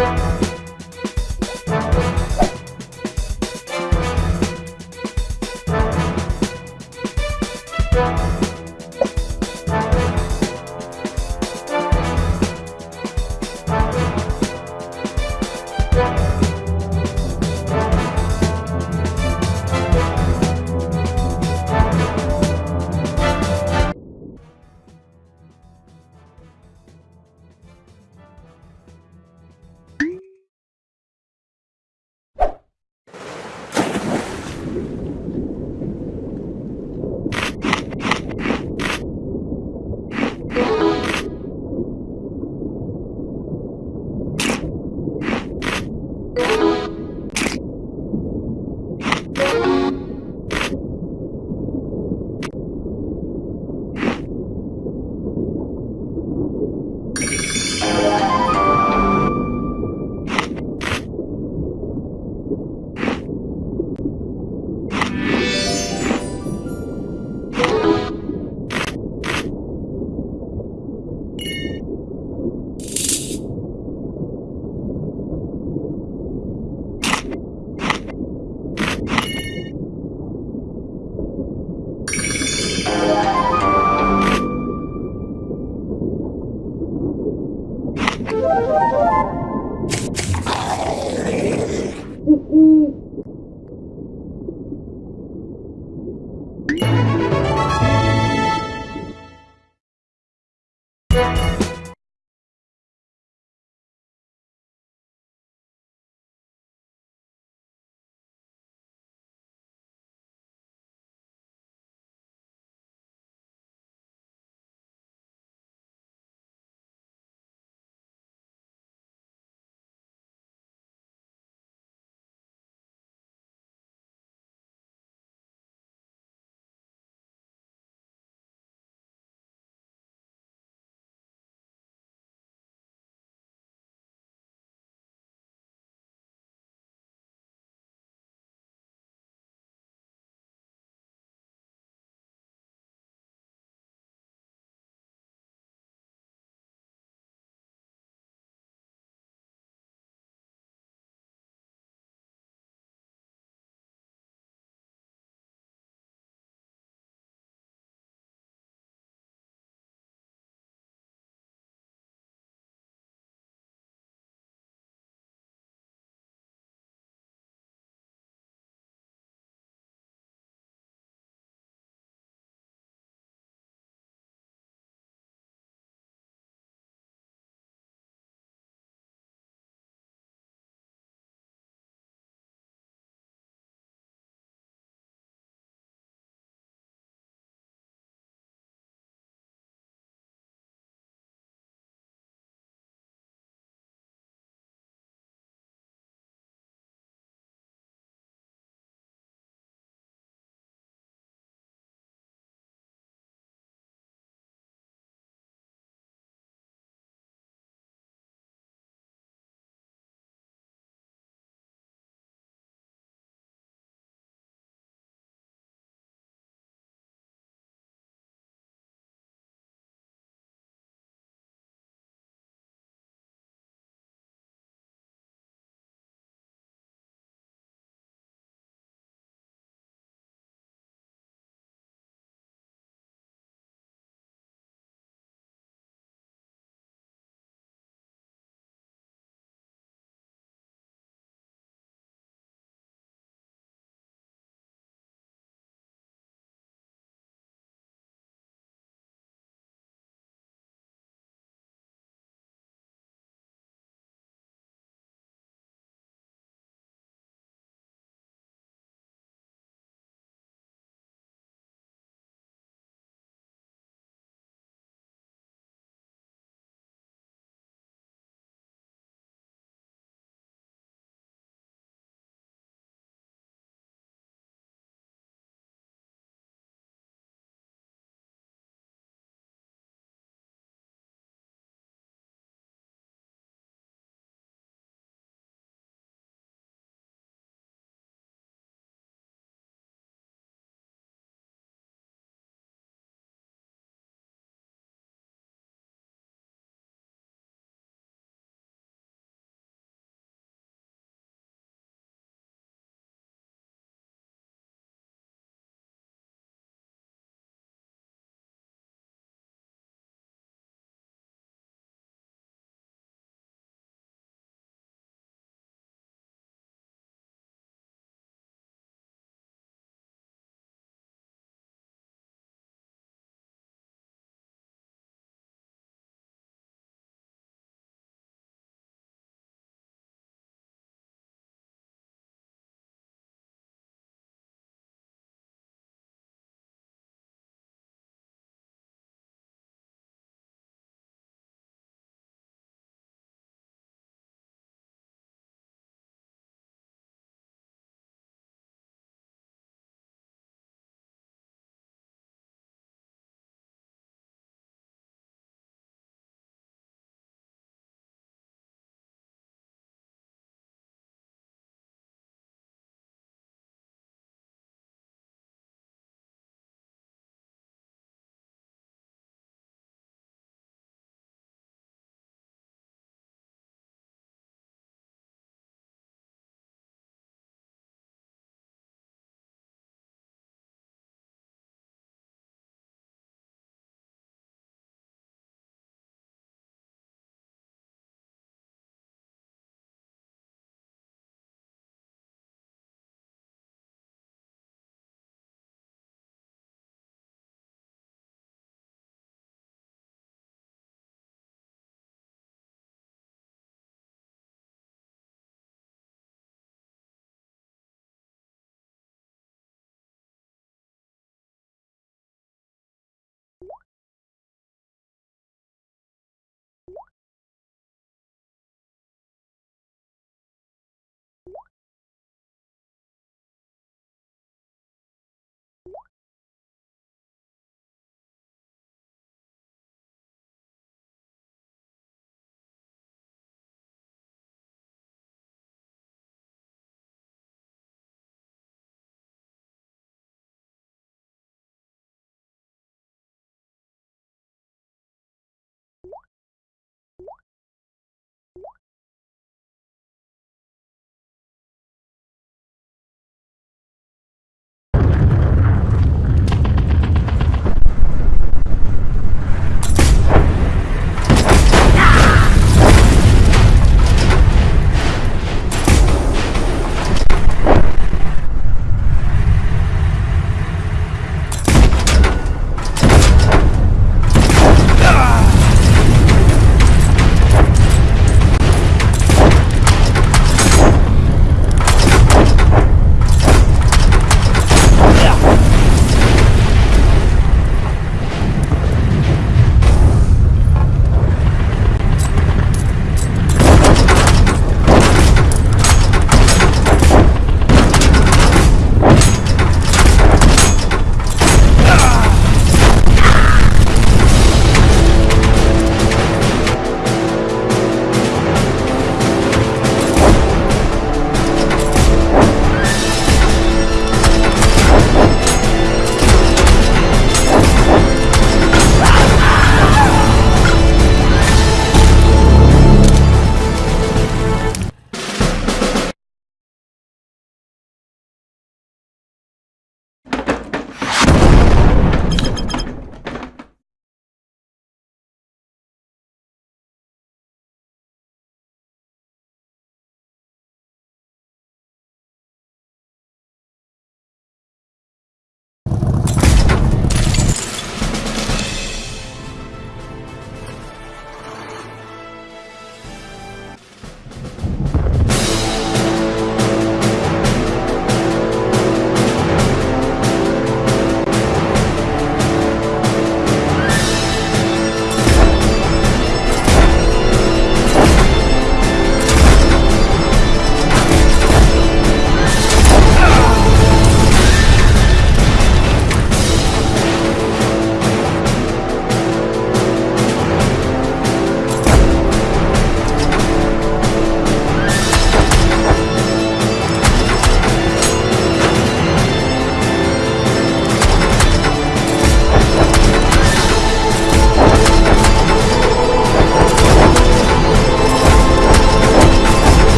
Thank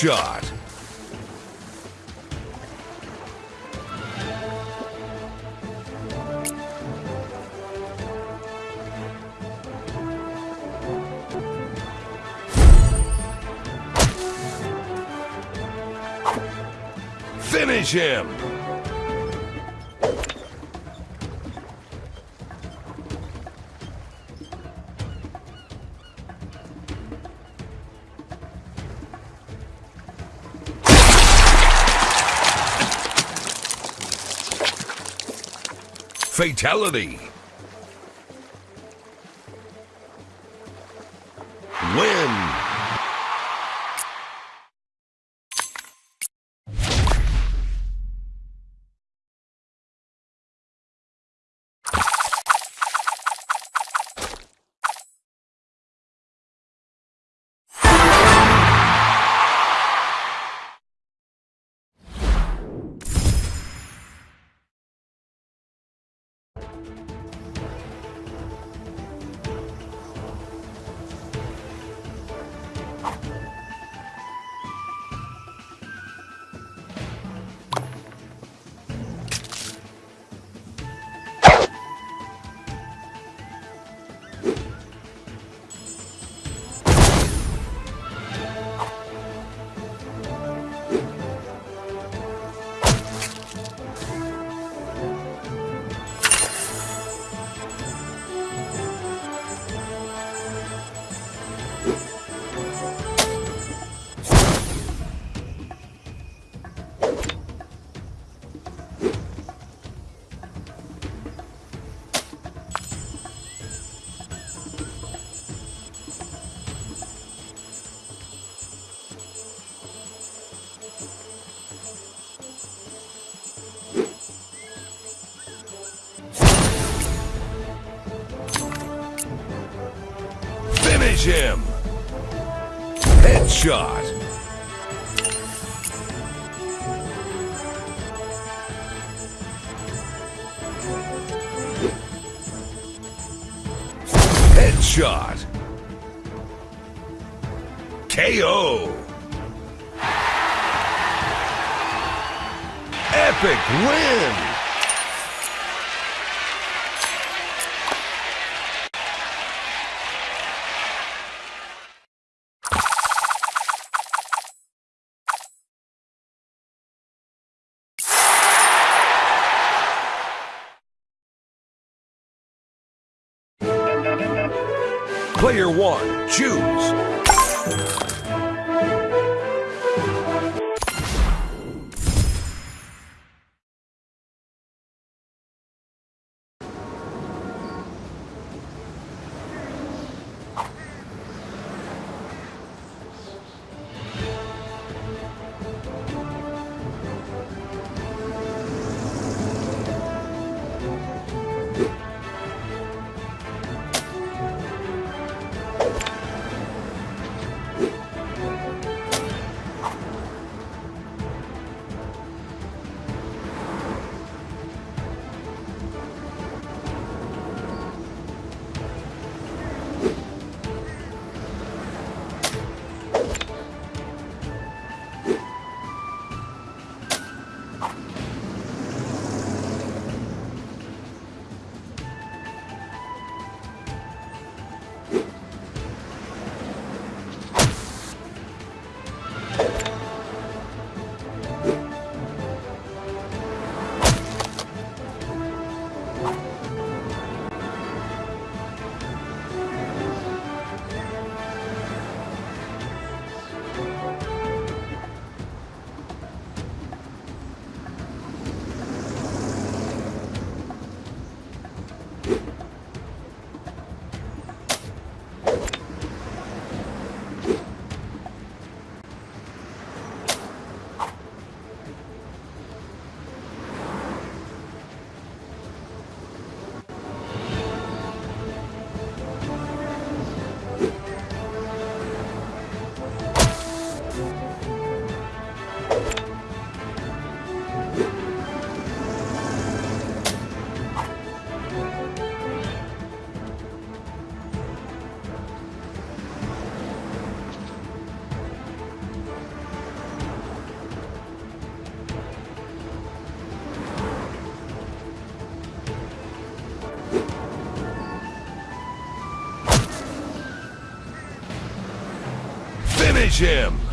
Headshot. Finish him! Fatality. Headshot! Headshot! KO! Epic win! One, Finish him!